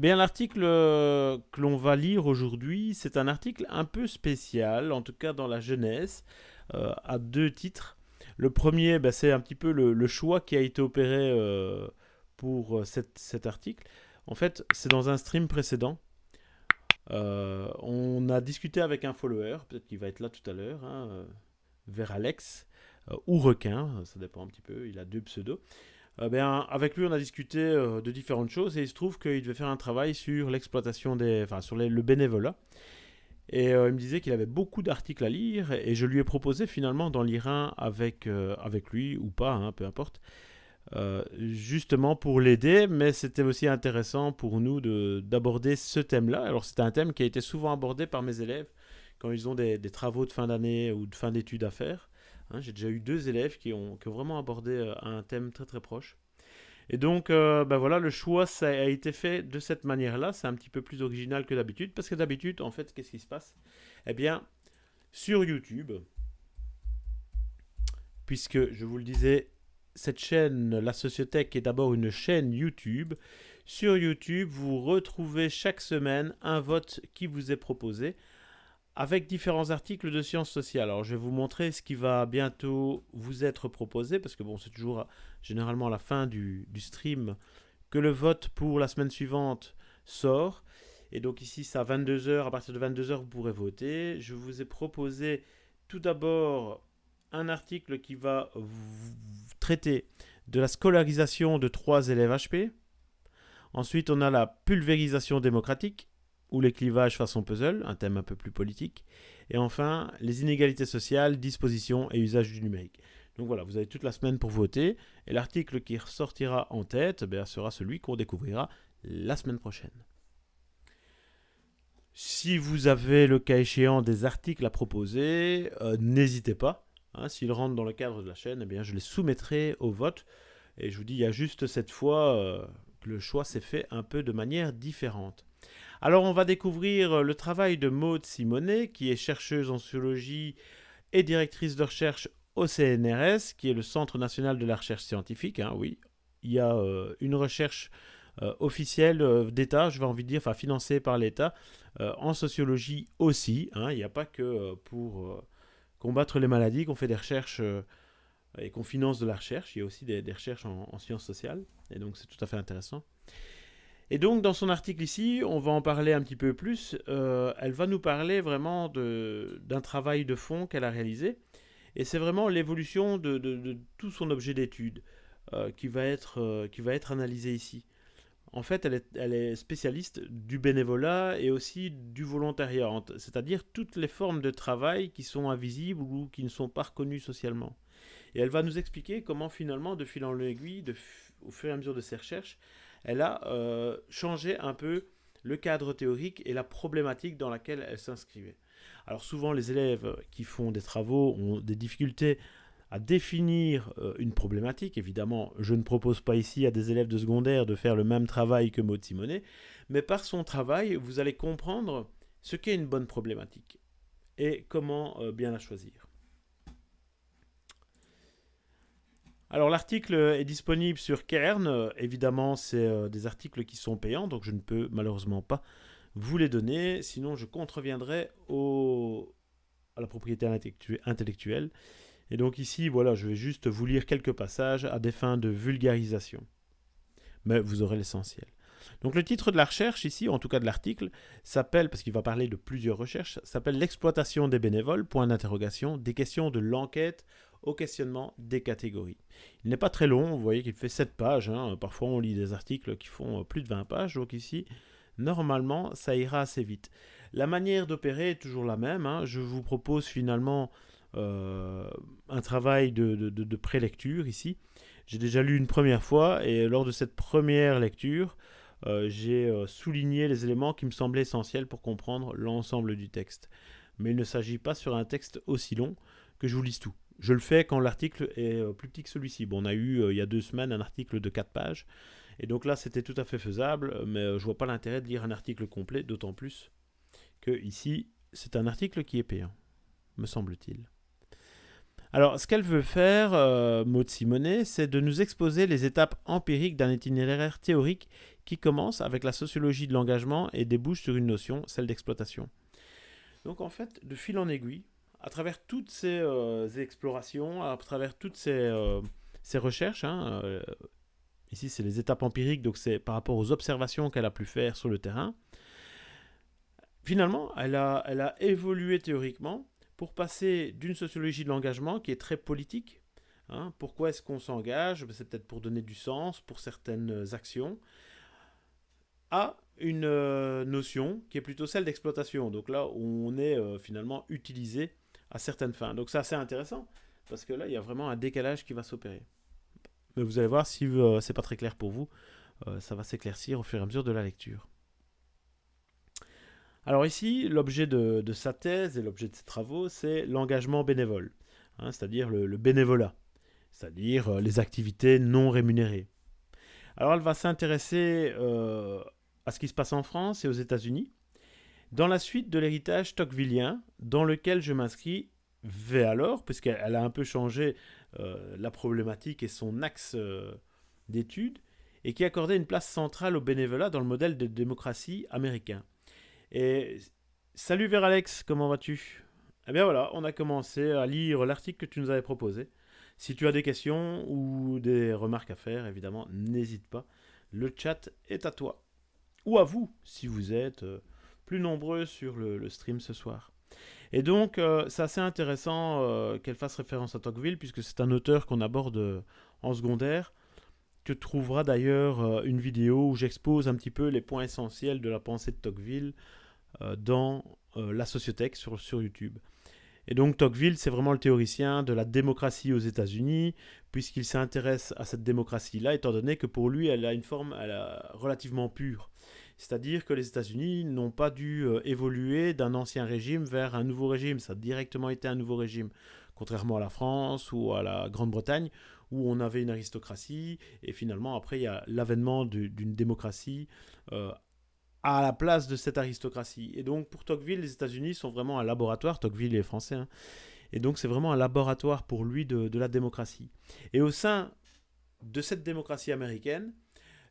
Bien, l'article euh, que l'on va lire aujourd'hui, c'est un article un peu spécial, en tout cas dans la jeunesse, euh, à deux titres. Le premier, ben, c'est un petit peu le, choix qui a été opéré euh, pour cet article. En fait, c'est dans un stream précédent. on a discuté avec un follower, peut-être qu'il va être là tout à l'heure, hein, vers Alex, ou Requin, ça dépend un petit peu, il a deux pseudos. Euh, ben, avec lui, on a discuté euh, de différentes choses et il se trouve qu'il devait faire un travail sur l'exploitation des, enfin, sur le bénévolat. Et euh, il me disait qu'il avait beaucoup d'articles à lire et je lui ai proposé finalement d'en lire un avec, avec lui ou pas, hein, peu importe, justement pour l'aider, mais c'était aussi intéressant pour nous d'aborder ce thème-là. Alors c'est un thème qui a été souvent abordé par mes élèves quand ils ont des, des travaux de fin d'année ou de fin d'études à faire. Hein, j'ai déjà eu deux élèves qui ont, vraiment abordé euh, un thème très très proche. Et donc, euh, ben voilà, le choix a été fait de cette manière-là. C'est un petit peu plus original que d'habitude. Parce que d'habitude, en fait, qu'est-ce qui se passe? Eh bien, sur YouTube, puisque je vous le disais, cette chaîne, la Sociothèque, est d'abord une chaîne YouTube. Sur YouTube, vous retrouvez chaque semaine un vote qui vous est proposé avec différents articles de sciences sociales. Alors je vais vous montrer ce qui va bientôt vous être proposé, parce que bon, c'est toujours généralement à la fin du, stream que le vote pour la semaine suivante sort. Et donc ici, c'est à 22h, à partir de 22h, vous pourrez voter. Je vous ai proposé tout d'abord un article qui va traiter de la scolarisation de trois élèves HP. Ensuite, on a la pulvérisation démocratique ou les clivages façon puzzle, un thème un peu plus politique. Et enfin, les inégalités sociales, disposition et usage du numérique. Donc voilà, vous avez toute la semaine pour voter. Et l'article qui ressortira en tête eh sera celui qu'on découvrira la semaine prochaine. Si vous avez le cas échéant des articles à proposer, euh, n'hésitez pas. Hein, S'ils rentrent dans le cadre de la chaîne, eh bien, je les soumettrai au vote. Et je vous dis, il y a juste cette fois euh, que le choix s'est fait un peu de manière différente. Alors on va découvrir euh, le travail de Maude Simonet, qui est chercheuse en sociologie et directrice de recherche au CNRS, qui est le Centre national de la recherche scientifique. Hein, oui, il y a euh, une recherche euh, officielle d'État, je vais envie de dire, enfin financée par l'État, en sociologie aussi. Hein. il n'y a pas que pour combattre les maladies qu'on fait des recherches et qu'on finance de la recherche, il y a aussi des, recherches en sciences sociales, et donc c'est tout à fait intéressant. Et donc, dans son article ici, on va en parler un petit peu plus. Euh, elle va nous parler vraiment d'un travail de fond qu'elle a réalisé. Et c'est vraiment l'évolution de, tout son objet d'étude euh, qui, va être, euh, qui va être analysé ici. En fait, elle est, elle est, spécialiste du bénévolat et aussi du volontariat, c'est-à-dire toutes les formes de travail qui sont invisibles ou qui ne sont pas reconnues socialement. Et elle va nous expliquer comment finalement, de fil en aiguille, au fur et à mesure de ses recherches, elle a euh, changé un peu le cadre théorique et la problématique dans laquelle elle s'inscrivait. Alors souvent les élèves qui font des travaux ont des difficultés à définir euh, une problématique. Évidemment, je ne propose pas ici à des élèves de secondaire de faire le même travail que Maud Simonet, mais par son travail, vous allez comprendre ce qu'est une bonne problématique et comment euh, bien la choisir. Alors l'article est disponible sur Kern. Évidemment, c'est euh, des articles qui sont payants, donc je ne peux malheureusement pas vous les donner. Sinon, je contreviendrai au... à la propriété intellectuelle. Et donc ici, voilà, je vais juste vous lire quelques passages à des fins de vulgarisation. Mais vous aurez l'essentiel. Donc le titre de la recherche ici, en tout cas de l'article, s'appelle, parce qu'il va parler de plusieurs recherches, s'appelle L'exploitation des bénévoles, point d'interrogation, des questions de l'enquête au questionnement des catégories. Il n'est pas très long, vous voyez qu'il fait 7 pages, hein. parfois on lit des articles qui font euh, plus de 20 pages, donc ici, normalement, ça ira assez vite. La manière d'opérer est toujours la même, hein. je vous propose finalement euh, un travail de, prélecture ici. J'ai déjà lu une première fois, et lors de cette première lecture, euh, j'ai souligné les éléments qui me semblaient essentiels pour comprendre l'ensemble du texte. Mais il ne s'agit pas sur un texte aussi long que je vous lise tout. Je le fais quand l'article est euh, plus petit que celui-ci. On a eu euh, il y a deux semaines un article de 4 pages. Et donc là, c'était tout à fait faisable, mais euh, je vois pas l'intérêt de lire un article complet, d'autant plus que ici, c'est un article qui est payant, me semble-t-il. Alors, ce qu'elle veut faire, Maud Simonet, c'est de nous exposer les étapes empiriques d'un itinéraire théorique qui commence avec la sociologie de l'engagement et débouche sur une notion, celle d'exploitation. Donc en fait, de fil en aiguille, à travers toutes ces euh, explorations, à travers toutes ces, euh, recherches, hein, euh, ici c'est les étapes empiriques, donc c'est par rapport aux observations qu'elle a pu faire sur le terrain, finalement, elle a, elle a évolué théoriquement pour passer d'une sociologie de l'engagement qui est très politique. Hein, pourquoi est-ce qu'on s'engage C'est peut-être pour donner du sens pour certaines actions à une notion qui est plutôt celle d'exploitation. Donc là, on est finalement utilisé à certaines fins. Donc c'est assez intéressant, parce que là, il y a vraiment un décalage qui va s'opérer. Mais vous allez voir, si euh, c'est pas très clair pour vous, ça va s'éclaircir au fur et à mesure de la lecture. Alors ici, l'objet de, sa thèse et l'objet de ses travaux, c'est l'engagement bénévole, hein, c'est-à-dire le, bénévolat, c'est-à-dire les activités non rémunérées. Alors elle va s'intéresser à ce qui se passe en France et aux États-Unis, dans la suite de l'héritage tocquevillien, dans lequel je m'inscris vais alors, puisqu'elle a un peu changé euh, la problématique et son axe euh, d'étude, et qui accordait une place centrale au bénévolat dans le modèle de démocratie américain. Et salut vers Alex, comment vas-tu? Eh bien voilà, on a commencé à lire l'article que tu nous avais proposé. Si tu as des questions ou des remarques à faire, évidemment, n'hésite pas. Le chat est à toi ou à vous si vous êtes euh, plus nombreux sur le, stream ce soir. Et donc, euh, c'est assez intéressant euh, qu'elle fasse référence à Tocqueville, puisque c'est un auteur qu'on aborde en secondaire. Tu trouveras d'ailleurs une vidéo où j'expose un petit peu les points essentiels de la pensée de Tocqueville dans la sociothèque sur, sur YouTube. Et donc Tocqueville, c'est vraiment le théoricien de la démocratie aux États-Unis, puisqu'il s'intéresse à cette démocratie-là, étant donné que pour lui, elle a une forme relativement pure. C'est-à-dire que les États-Unis n'ont pas dû euh, évoluer d'un ancien régime vers un nouveau régime. Ça a directement été un nouveau régime, contrairement à la France ou à la Grande-Bretagne, où on avait une aristocratie, et finalement, après, il y a l'avènement d'une démocratie euh, à la place de cette aristocratie. Et donc, pour Tocqueville, les États-Unis sont vraiment un laboratoire. Tocqueville est français. Hein. et donc, c'est vraiment un laboratoire pour lui de, de la démocratie. Et au sein de cette démocratie américaine,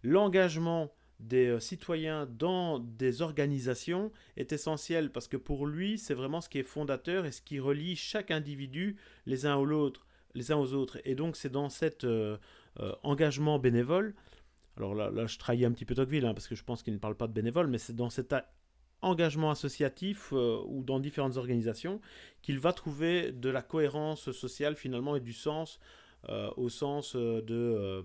l'engagement des euh, citoyens dans des organisations est essentiel parce que pour lui, c'est vraiment ce qui est fondateur et ce qui relie chaque individu les uns aux. Les uns aux autres. Et donc, c'est dans cet euh, euh, engagement bénévole, alors là, là, je trahis un petit peu Tocqueville, hein, parce que je pense qu'il ne parle pas de bénévole, mais c'est dans cet engagement associatif ou dans différentes organisations qu'il va trouver de la cohérence sociale finalement et du sens au sens de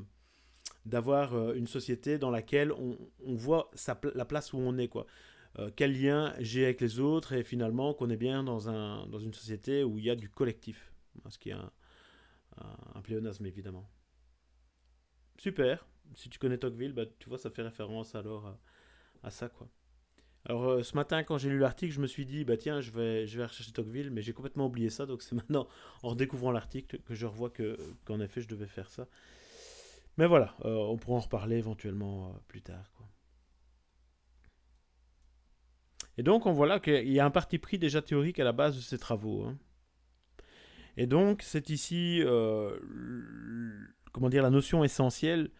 d'avoir euh, une société dans laquelle on, voit la place où on est, quoi. Euh, quel lien j'ai avec les autres et finalement qu'on est bien dans, un, dans une société où il y a du collectif. Ce qui est un, un, pléonasme évidemment. Super. Si tu connais Tocqueville, bah, tu vois, ça fait référence alors à, ça, quoi. Alors euh, ce matin, quand j'ai lu l'article, je me suis dit, bah tiens, je vais, je vais rechercher Tocqueville, mais j'ai complètement oublié ça, donc c'est maintenant, en redécouvrant l'article, que je revois que, qu'en effet, je devais faire ça. Mais voilà, euh, on pourra en reparler éventuellement euh, plus tard. Et donc, on voit là qu'il y a un parti pris déjà théorique à la base de ces travaux. Hein. Et donc, c'est ici, euh, comment dire, la notion essentielle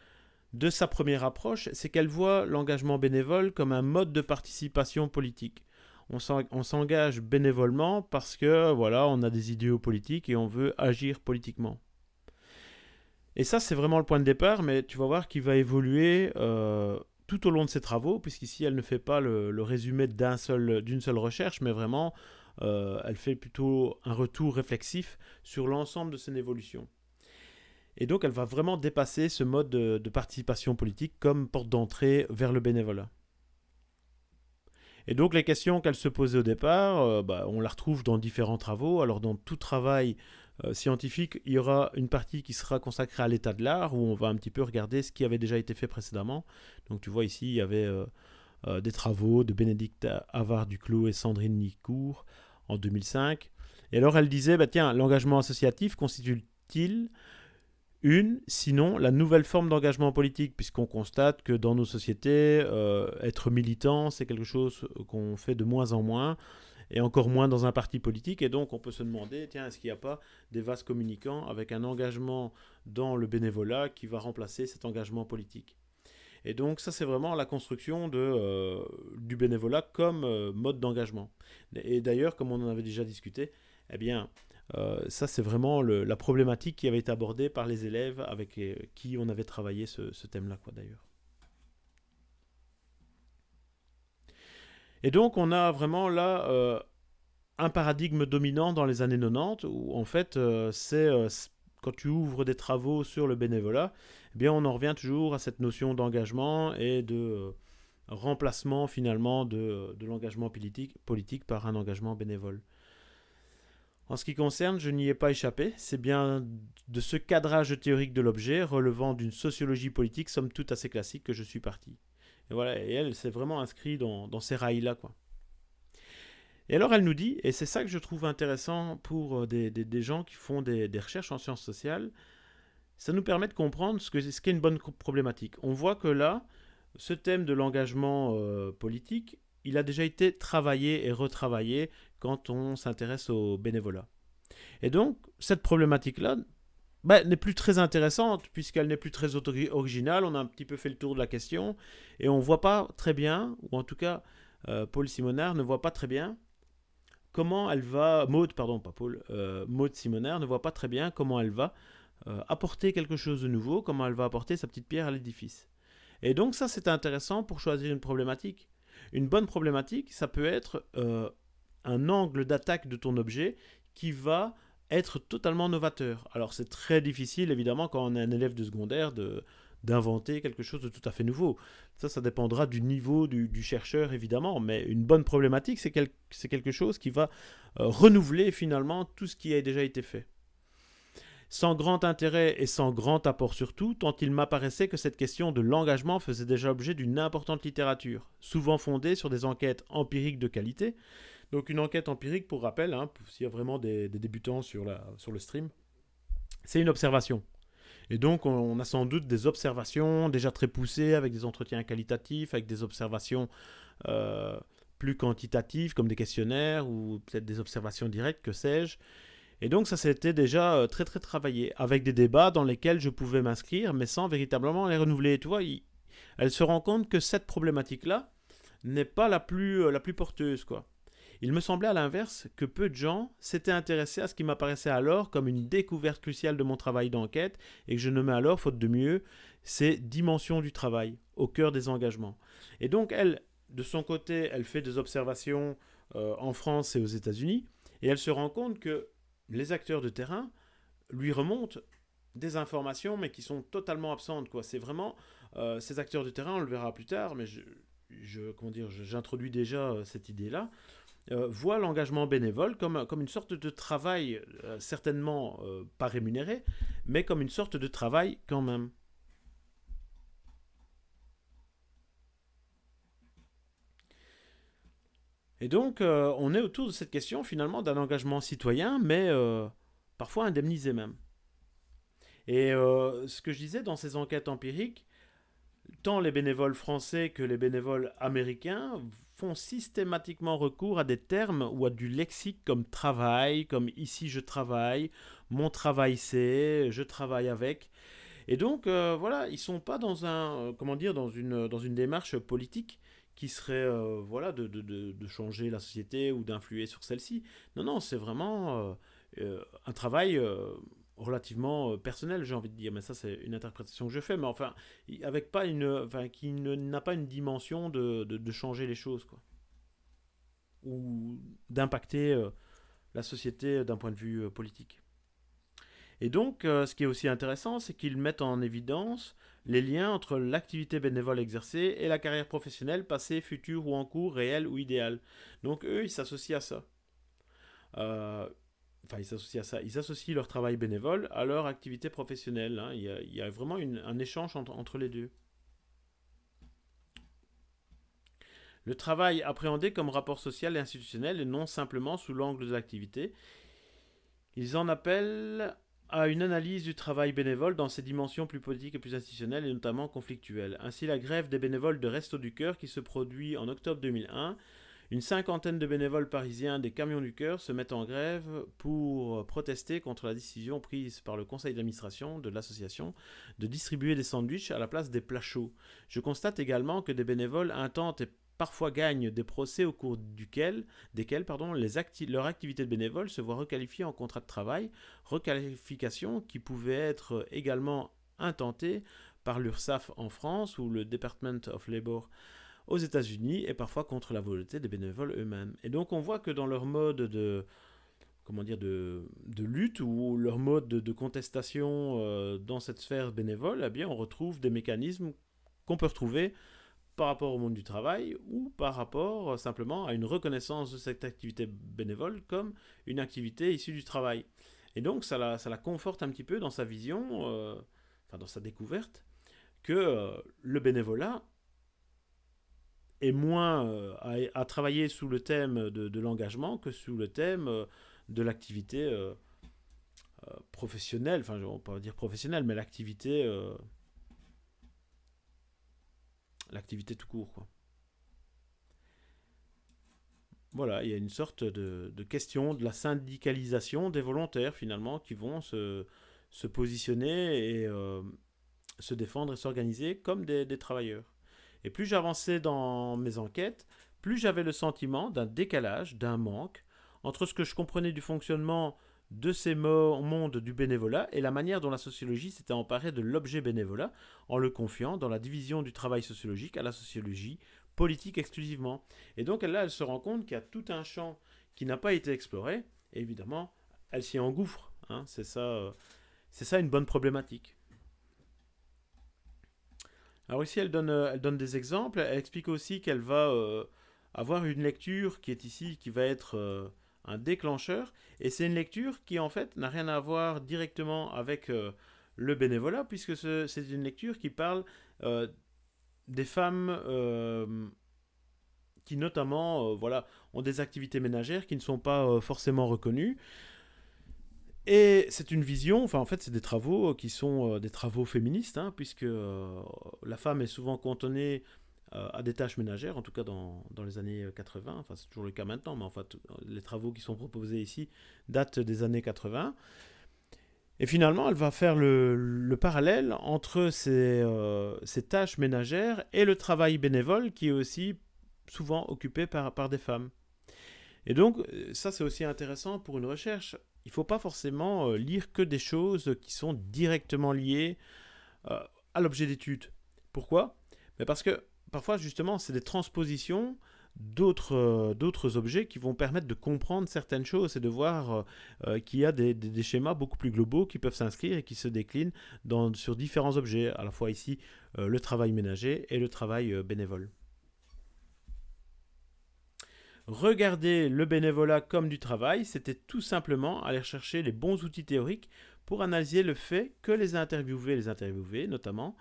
de sa première approche, c'est qu'elle voit l'engagement bénévole comme un mode de participation politique. On s'engage bénévolement parce que, voilà, on a des idéaux politiques et on veut agir politiquement. Et ça, c'est vraiment le point de départ, mais tu vas voir qu'il va évoluer euh, tout au long de ses travaux, puisqu'ici, elle ne fait pas le, résumé d'une seul, seule recherche, mais vraiment, euh, elle fait plutôt un retour réflexif sur l'ensemble de son évolution. Et donc, elle va vraiment dépasser ce mode de, participation politique comme porte d'entrée vers le bénévolat. Et donc les questions qu'elle se posait au départ, euh, bah, on la retrouve dans différents travaux. Alors dans tout travail scientifique, il y aura une partie qui sera consacrée à l'état de l'art, où on va un petit peu regarder ce qui avait déjà été fait précédemment. Donc tu vois ici, il y avait euh, euh, des travaux de Bénédicte Havard Duclos et Sandrine Nicourt en 2005. Et alors elle disait, bah, tiens, l'engagement associatif constitue-t-il une, sinon la nouvelle forme d'engagement politique, puisqu'on constate que dans nos sociétés, être militant, c'est quelque chose qu'on fait de moins en moins et encore moins dans un parti politique. Et donc, on peut se demander, tiens, est-ce qu'il n'y a pas des vases communicants avec un engagement dans le bénévolat qui va remplacer cet engagement politique? Et donc ça c'est vraiment la construction de, euh, du bénévolat comme euh, mode d'engagement. Et d'ailleurs, comme on en avait déjà discuté, eh bien euh, ça c'est vraiment la problématique qui avait été abordée par les élèves avec qui on avait travaillé ce, ce thème-là quoi d'ailleurs. Et donc on a vraiment là un paradigme dominant dans les années 90 où en fait c'est quand tu ouvres des travaux sur le bénévolat, eh bien on en revient toujours à cette notion d'engagement et de euh, remplacement finalement de, l'engagement politique, politique par un engagement bénévole. En ce qui concerne, je n'y ai pas échappé, c'est bien de ce cadrage théorique de l'objet relevant d'une sociologie politique somme toute assez classique que je suis parti. Et voilà, et elle s'est vraiment inscrite dans, ces rails-là, quoi. Et alors elle nous dit, et c'est ça que je trouve intéressant pour euh, des, gens qui font des, recherches en sciences sociales, ça nous permet de comprendre ce qu'est une bonne problématique. On voit que là, ce thème de l'engagement euh, politique, il a déjà été travaillé et retravaillé quand on s'intéresse au bénévolat. Et donc, cette problématique-là bah, n'est plus très intéressante puisqu'elle n'est plus très originale. On a un petit peu fait le tour de la question et on ne voit pas très bien, ou en tout cas, euh, Paul Simonard ne voit pas très bien comment elle va, Maud, pardon, pas Paul, euh, Maud Simonaire ne voit pas très bien comment elle va euh, apporter quelque chose de nouveau, comment elle va apporter sa petite pierre à l'édifice. Et donc ça, c'est intéressant pour choisir une problématique. Une bonne problématique, ça peut être euh, un angle d'attaque de ton objet qui va être totalement novateur. Alors c'est très difficile, évidemment, quand on est un élève de secondaire, de, d'inventer quelque chose de tout à fait nouveau. Ça, ça dépendra du niveau du, chercheur, évidemment, mais une bonne problématique, c'est quelque chose qui va euh, renouveler finalement tout ce qui a déjà été fait. Sans grand intérêt et sans grand apport surtout, tant il m'apparaissait que cette question de l'engagement faisait déjà objet d'une importante littérature, souvent fondée sur des enquêtes empiriques de qualité. Donc une enquête empirique, pour rappel, hein, s'il y a vraiment des, débutants sur, le stream, c'est une observation. Et donc, on a sans doute des observations déjà très poussées avec des entretiens qualitatifs, avec des observations euh, plus quantitatives comme des questionnaires ou peut-être des observations directes, que sais-je. Et donc, ça s'était déjà euh, très très travaillé avec des débats dans lesquels je pouvais m'inscrire, mais sans véritablement les renouveler. Tu vois, elle se rend compte que cette problématique-là n'est pas la plus, euh, la plus porteuse, quoi. Il me semblait à l'inverse que peu de gens s'étaient intéressés à ce qui m'apparaissait alors comme une découverte cruciale de mon travail d'enquête et que je nommais alors, faute de mieux, ces dimensions du travail au cœur des engagements. Et donc elle, de son côté, elle fait des observations euh, en France et aux États-Unis et elle se rend compte que les acteurs de terrain lui remontent des informations mais qui sont totalement absentes. C'est vraiment euh, ces acteurs de terrain, on le verra plus tard, mais je, j'introduis déjà euh, cette idée-là. Euh, voit l'engagement bénévole comme, une sorte de travail, euh, certainement euh, pas rémunéré, mais comme une sorte de travail quand même. Et donc, on est autour de cette question finalement d'un engagement citoyen, mais parfois indemnisé même. Et ce que je disais dans ces enquêtes empiriques, tant les bénévoles français que les bénévoles américains font systématiquement recours à des termes ou à du lexique comme travail, comme ici je travaille, mon travail c'est, je travaille avec. Et donc euh, voilà, ils sont pas dans un, euh, comment dire, dans une, dans une démarche politique qui serait euh, voilà de, de, de, changer la société ou d'influer sur celle-ci. Non, non, c'est vraiment un travail relativement euh, personnel, j'ai envie de dire, mais ça c'est une interprétation que je fais, mais enfin, avec pas une, enfin, qui n'a pas une dimension de, de, changer les choses, quoi, ou d'impacter euh, la société d'un point de vue euh, politique. Et donc, ce qui est aussi intéressant, c'est qu'ils mettent en évidence les liens entre l'activité bénévole exercée et la carrière professionnelle passée, future ou en cours, réelle ou idéale. Donc, eux, ils s'associent à ça. Enfin ils s'associent à ça, ils associent leur travail bénévole à leur activité professionnelle. Hein. Il, y a, vraiment un échange entre, les deux. Le travail appréhendé comme rapport social et institutionnel et non simplement sous l'angle de l'activité. Ils en appellent à une analyse du travail bénévole dans ses dimensions plus politiques et plus institutionnelles et notamment conflictuelles. Ainsi, la grève des bénévoles de Resto du Cœur qui se produit en octobre 2001 Une cinquantaine de bénévoles parisiens des Camions du Cœur se mettent en grève pour protester contre la décision prise par le conseil d'administration de l'association de distribuer des sandwichs à la place des plats chauds. Je constate également que des bénévoles intentent et parfois gagnent des procès au cours desquels pardon, leur activité de bénévole se voit requalifiée en contrat de travail, requalification qui pouvait être également intentée par l'URSSAF en France ou le Department of Labour aux États-Unis et parfois contre la volonté des bénévoles eux-mêmes. Et donc on voit que dans leur mode de comment dire de, lutte ou leur mode de, contestation euh, dans cette sphère bénévole, eh bien on retrouve des mécanismes qu'on peut retrouver par rapport au monde du travail ou par rapport euh, simplement à une reconnaissance de cette activité bénévole comme une activité issue du travail. Et donc ça la, ça la conforte un petit peu dans sa vision, euh, enfin dans sa découverte, que le bénévolat est moins euh, à, travailler sous le thème de, l'engagement que sous le thème euh, de l'activité euh, professionnelle, enfin on peut dire professionnelle, mais l'activité l'activité tout court. Voilà, il y a une sorte de, question de la syndicalisation des volontaires finalement qui vont se positionner et se défendre et s'organiser comme des travailleurs. Et plus j'avançais dans mes enquêtes, plus j'avais le sentiment d'un décalage, d'un manque, entre ce que je comprenais du fonctionnement de ces mondes du bénévolat et la manière dont la sociologie s'était emparée de l'objet bénévolat en le confiant dans la division du travail sociologique à la sociologie politique exclusivement. Et donc là, elle se rend compte qu'il y a tout un champ qui n'a pas été exploré, et évidemment, elle s'y engouffre. Hein. c'est ça, euh, c'est ça une bonne problématique. Alors ici, elle donne, euh, elle donne des exemples. Elle explique aussi qu'elle va euh, avoir une lecture qui est ici, qui va être euh, un déclencheur. Et c'est une lecture qui, en fait, n'a rien à voir directement avec le bénévolat, puisque c'est une lecture qui parle des femmes qui, notamment, voilà, ont des activités ménagères qui ne sont pas forcément reconnues. Et c'est une vision, enfin en fait c'est des travaux qui sont euh, des travaux féministes, hein, puisque euh, la femme est souvent cantonnée euh, à des tâches ménagères, en tout cas dans, les années 80, enfin c'est toujours le cas maintenant, mais en fait les travaux qui sont proposés ici datent des années 80. Et finalement, elle va faire le, le parallèle entre ces, tâches ménagères et le travail bénévole qui est aussi souvent occupé par des femmes. Et donc, ça c'est aussi intéressant pour une recherche il ne faut pas forcément euh, lire que des choses qui sont directement liées euh, à l'objet d'étude. Pourquoi? Mais Parce que parfois, justement, c'est des transpositions d'autres euh, objets qui vont permettre de comprendre certaines choses et de voir qu'il y a des, schémas beaucoup plus globaux qui peuvent s'inscrire et qui se déclinent sur différents objets, à la fois ici le travail ménager et le travail bénévole. Regarder le bénévolat comme du travail, c'était tout simplement aller chercher les bons outils théoriques pour analyser le fait que les interviewés, les interviewés notamment,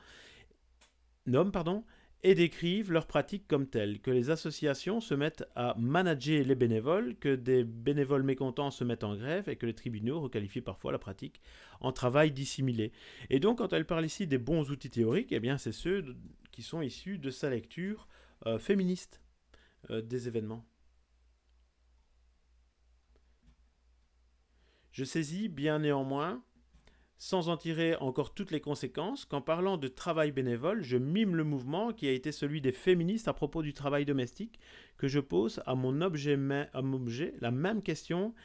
nomment pardon, et décrivent leurs pratiques comme telles, que les associations se mettent à manager les bénévoles, que des bénévoles mécontents se mettent en grève et que les tribunaux requalifient parfois la pratique en travail dissimulé. Et donc quand elle parle ici des bons outils théoriques, eh bien c'est ceux qui sont issus de sa lecture euh, féministe euh, des événements. Je saisis bien néanmoins, sans en tirer encore toutes les conséquences, qu'en parlant de travail bénévole, je mime le mouvement qui a été celui des féministes à propos du travail domestique, que je pose à mon objet, la même question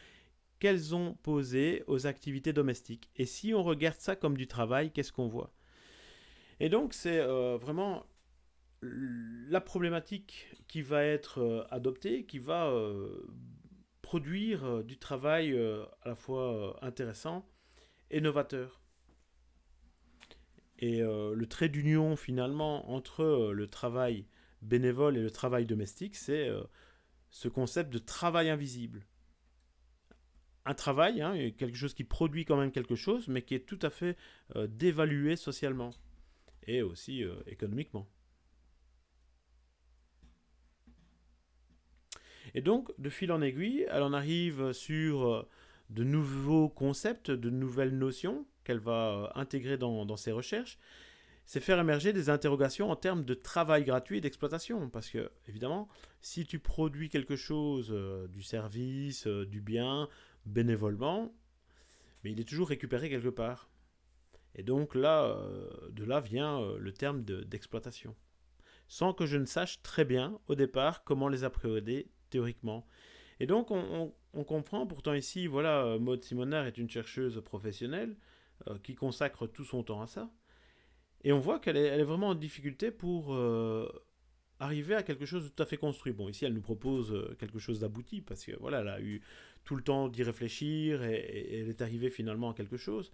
qu'elles ont posée aux activités domestiques. Et si on regarde ça comme du travail, qu'est-ce qu'on voit? Et donc c'est euh, vraiment la problématique qui va être euh, adoptée, qui va euh, produire euh, du travail euh, à la fois euh, intéressant et novateur. Et le trait d'union finalement entre le travail bénévole et le travail domestique, c'est ce concept de travail invisible. Un travail, hein, quelque chose qui produit quand même quelque chose, mais qui est tout à fait dévalué socialement et aussi économiquement. Et donc, de fil en aiguille, elle en arrive sur euh, de nouveaux concepts, de nouvelles notions qu'elle va euh, intégrer dans, ses recherches. c'est faire émerger des interrogations en termes de travail gratuit et d'exploitation. Parce que, évidemment, si tu produis quelque chose, euh, du service, du bien, bénévolement, mais il est toujours récupéré quelque part. Et donc là, de là vient le terme d'exploitation. sans que je ne sache très bien, au départ, comment les appréhender théoriquement. Et donc, on, comprend, pourtant ici, voilà, Maud Simonard est une chercheuse professionnelle qui consacre tout son temps à ça. Et on voit qu'elle est, vraiment en difficulté pour euh, arriver à quelque chose de tout à fait construit. Bon, ici, elle nous propose euh, quelque chose d'abouti, parce que voilà, elle a eu tout le temps d'y réfléchir, et, elle est arrivée finalement à quelque chose.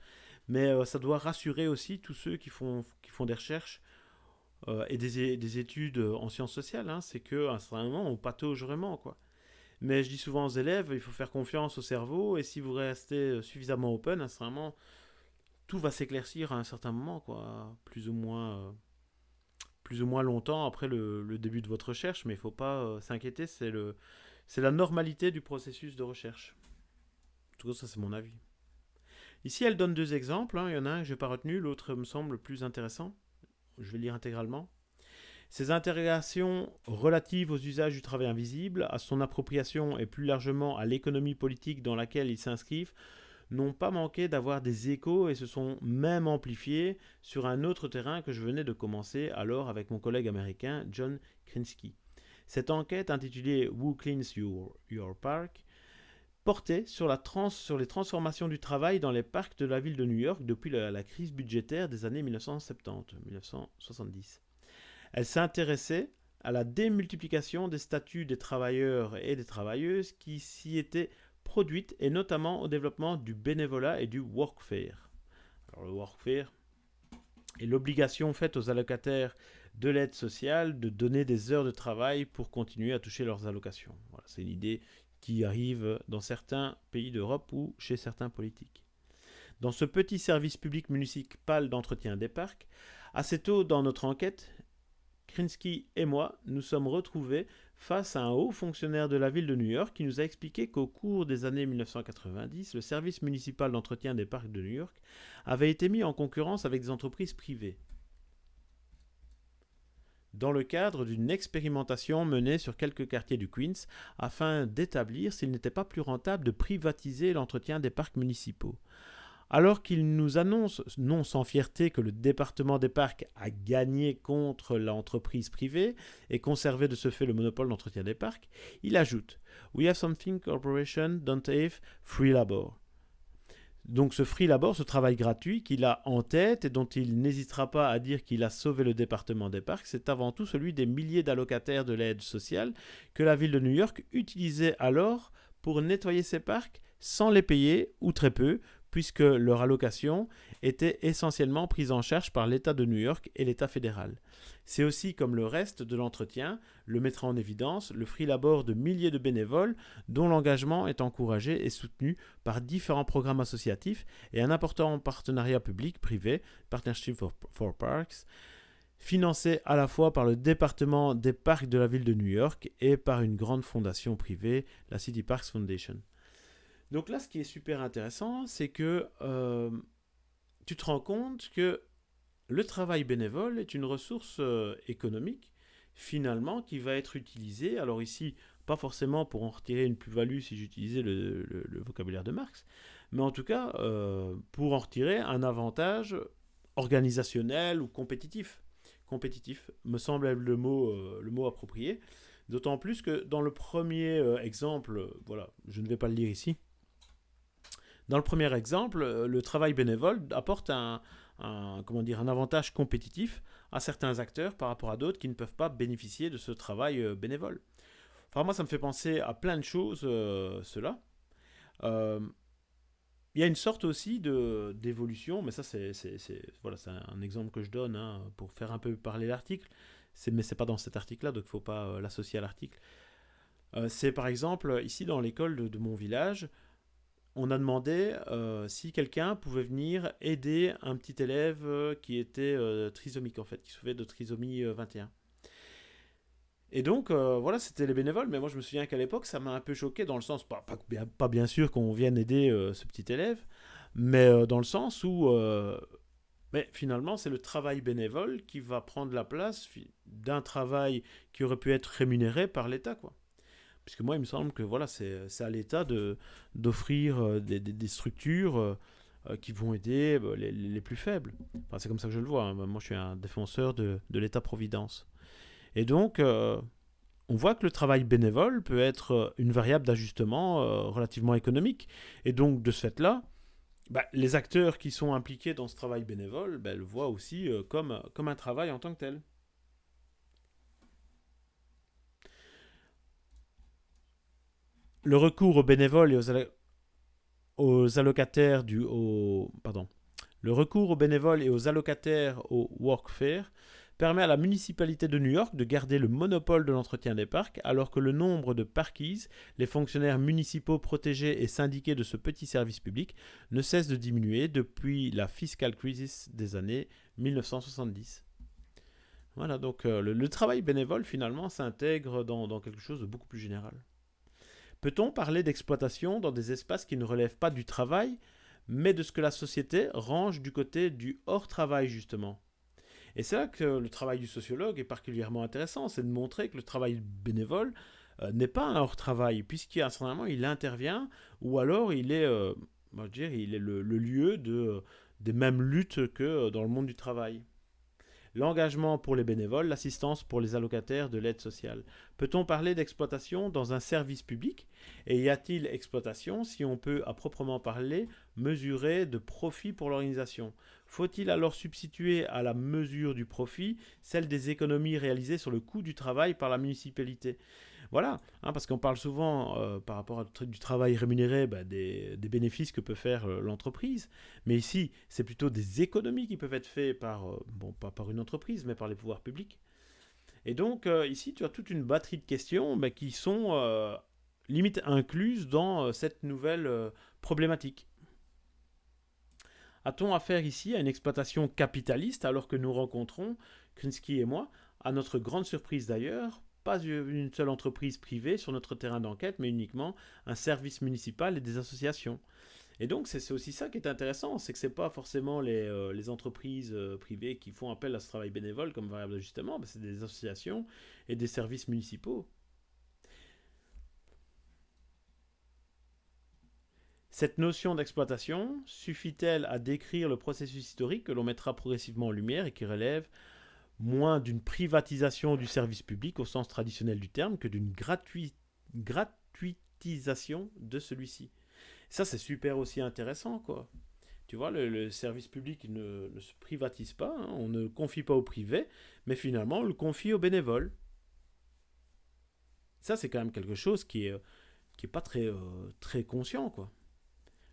Mais euh, ça doit rassurer aussi tous ceux qui font, qui font des recherches et des, des, études en sciences sociales. Hein. C'est qu'à un certain moment, on patauge vraiment, quoi. Mais je dis souvent aux élèves, il faut faire confiance au cerveau, et si vous restez suffisamment open, à un certain moment, tout va s'éclaircir à un certain moment, quoi, plus ou moins, euh, plus ou moins longtemps après le, début de votre recherche, mais il ne faut pas euh, s'inquiéter, c'est la normalité du processus de recherche. En tout cas, ça c'est mon avis. Ici, elle donne deux exemples. Hein. Il y en a un que je n'ai pas retenu, l'autre me semble plus intéressant. Je vais lire intégralement. Ces interrogations relatives aux usages du travail invisible, à son appropriation et plus largement à l'économie politique dans laquelle ils s'inscrivent n'ont pas manqué d'avoir des échos et se sont même amplifiés sur un autre terrain que je venais de commencer alors avec mon collègue américain John Krinsky. Cette enquête intitulée Who Cleans Your, Your Park portait sur, les transformations du travail dans les parcs de la ville de New York depuis la, crise budgétaire des années 1970-1970. Elle s'intéressait à la démultiplication des statuts des travailleurs et des travailleuses qui s'y étaient produite et notamment au développement du bénévolat et du workfare. Le workfare est l'obligation faite aux allocataires de l'aide sociale de donner des heures de travail pour continuer à toucher leurs allocations. Voilà, c'est une idée qui arrive dans certains pays d'Europe ou chez certains politiques. Dans ce petit service public municipal d'entretien des parcs, assez tôt dans notre enquête, Krinsky et moi nous sommes retrouvés face à un haut fonctionnaire de la ville de New York qui nous a expliqué qu'au cours des années 1990, le service municipal d'entretien des parcs de New York avait été mis en concurrence avec des entreprises privées dans le cadre d'une expérimentation menée sur quelques quartiers du Queens afin d'établir s'il n'était pas plus rentable de privatiser l'entretien des parcs municipaux. Alors qu'il nous annonce, non sans fierté, que le département des parcs a gagné contre l'entreprise privée et conservé de ce fait le monopole d'entretien des parcs, il ajoute We have something corporation don't have free labor. Donc ce free labor, ce travail gratuit qu'il a en tête et dont il n'hésitera pas à dire qu'il a sauvé le département des parcs, c'est avant tout celui des milliers d'allocataires de l'aide sociale que la ville de New York utilisait alors pour nettoyer ses parcs sans les payer ou très peu puisque leur allocation était essentiellement prise en charge par l'État de New York et l'État fédéral. C'est aussi, comme le reste de l'entretien, le mettra en évidence le free labor de milliers de bénévoles dont l'engagement est encouragé et soutenu par différents programmes associatifs et un important partenariat public-privé, Partnership for, Parks, financé à la fois par le département des parcs de la ville de New York et par une grande fondation privée, la City Parks Foundation. Donc là, ce qui est super intéressant, c'est que euh, tu te rends compte que le travail bénévole est une ressource euh, économique, finalement, qui va être utilisée, alors ici, pas forcément pour en retirer une plus-value si j'utilisais le, vocabulaire de Marx, mais en tout cas, euh, pour en retirer un avantage organisationnel ou compétitif. Compétitif me semble le mot, le mot approprié. D'autant plus que dans le premier exemple, voilà, je ne vais pas le lire ici, dans le premier exemple, euh, le travail bénévole apporte un, comment dire, un avantage compétitif à certains acteurs par rapport à d'autres qui ne peuvent pas bénéficier de ce travail euh, bénévole. Moi, ça me fait penser à plein de choses, euh, cela. il y a une sorte aussi d'évolution, mais ça, c'est voilà, un exemple que je donne hein, pour faire un peu parler l'article, mais ce n'est pas dans cet article-là, donc il ne faut pas l'associer à l'article. c'est par exemple, ici dans l'école de, mon village, on a demandé euh, si quelqu'un pouvait venir aider un petit élève euh, qui était euh, trisomique en fait, qui souffrait de trisomie 21. Et donc, voilà, c'était les bénévoles, mais moi je me souviens qu'à l'époque, ça m'a un peu choqué dans le sens, pas, bien, sûr qu'on vienne aider ce petit élève, mais dans le sens où Mais finalement, c'est le travail bénévole qui va prendre la place d'un travail qui aurait pu être rémunéré par l'État, quoi. Puisque moi, il me semble que voilà, c'est à l'État d'offrir euh, des, des, structures euh, euh, qui vont aider les, les, plus faibles. C'est comme ça que je le vois. Hein. Moi, je suis un défenseur de, de l'État-providence. Et donc, on voit que le travail bénévole peut être une variable d'ajustement relativement économique. Et donc, de ce fait-là, bah, les acteurs qui sont impliqués dans ce travail bénévole bah, le voient aussi comme, comme un travail en tant que tel. Le recours aux bénévoles et aux, allocataires du pardon. Le recours aux bénévoles et aux allocataires au Workfare permet à la municipalité de New York de garder le monopole de l'entretien des parcs, alors que le nombre de parkies, les fonctionnaires municipaux protégés et syndiqués de ce petit service public, ne cesse de diminuer depuis la fiscal crisis des années 1970. Voilà, donc euh, le, travail bénévole finalement s'intègre dans quelque chose de beaucoup plus général. Peut-on parler d'exploitation dans des espaces qui ne relèvent pas du travail, mais de ce que la société range du côté du hors-travail justement? Et c'est là que le travail du sociologue est particulièrement intéressant, c'est de montrer que le travail bénévole euh, n'est pas un hors-travail, puisqu'il moment il intervient, ou alors il est, euh, dire, il est le, lieu de, des mêmes luttes que dans le monde du travail l'engagement pour les bénévoles, l'assistance pour les allocataires de l'aide sociale. Peut-on parler d'exploitation dans un service public Et y a-t-il exploitation si on peut, à proprement parler, mesurer de profit pour l'organisation? Faut-il alors substituer à la mesure du profit celle des économies réalisées sur le coût du travail par la municipalité? Voilà, hein, parce qu'on parle souvent, euh, par rapport à du travail rémunéré, bah, des, bénéfices que peut faire euh, l'entreprise. Mais ici, c'est plutôt des économies qui peuvent être faites par, euh, bon, pas par une entreprise, mais par les pouvoirs publics. Et donc, ici, tu as toute une batterie de questions bah, qui sont limite incluses dans cette nouvelle problématique. A-t-on affaire ici à une exploitation capitaliste alors que nous rencontrons, Krinsky et moi, à notre grande surprise d'ailleurs, pas une seule entreprise privée sur notre terrain d'enquête, mais uniquement un service municipal et des associations? Et donc, c'est aussi ça qui est intéressant, c'est que ce n'est pas forcément les, euh, entreprises euh, privées qui font appel à ce travail bénévole comme variable d'ajustement, c'est des associations et des services municipaux. Cette notion d'exploitation suffit-elle à décrire le processus historique que l'on mettra progressivement en lumière et qui relève moins d'une privatisation du service public au sens traditionnel du terme que d'une gratuitisation de celui-ci? Ça, c'est super aussi intéressant, quoi. Tu vois, le, service public ne, se privatise pas, hein. on ne confie pas au privé, mais finalement, on le confie aux bénévoles. Ça, c'est quand même quelque chose qui est, qui est pas très, euh, très conscient, quoi.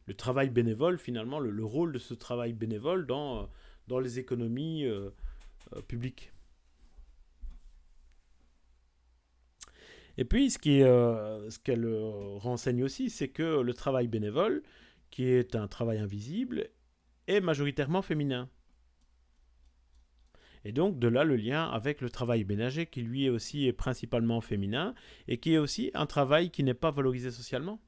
Le travail bénévole, finalement, le, rôle de ce travail bénévole dans, euh, les économies euh, euh, public. Et puis, ce qu'elle renseigne aussi, c'est que le travail bénévole, qui est un travail invisible, est majoritairement féminin. Et donc, de là le lien avec le travail ménager, qui lui est aussi principalement féminin, et qui est aussi un travail qui n'est pas valorisé socialement.